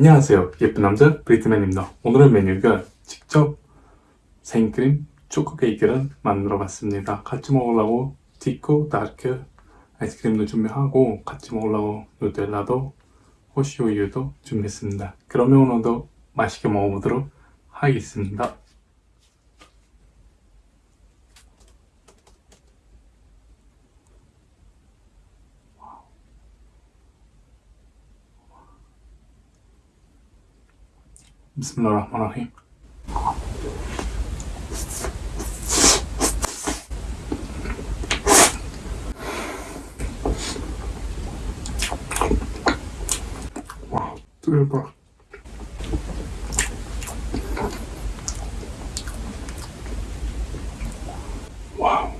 안녕하세요. 예쁜 남자 브리트맨입니다. 오늘의 메뉴가 직접 생크림 초코 케이크를 만들어 봤습니다. 같이 먹으려고 디코 다르크 아이스크림도 준비하고 같이 먹으려고 누텔라도 호시우유도 준비했습니다. 그러면 오늘도 맛있게 먹어보도록 하겠습니다 Bismillahirrahmanirrahim. 와, 대박. 와우.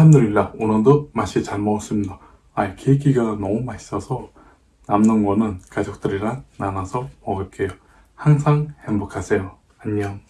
알함드릴라 오늘도 맛이 잘 먹었습니다. 아 케이크가 너무 맛있어서 남는 거는 가족들이랑 나눠서 먹을게요. 항상 행복하세요. 안녕.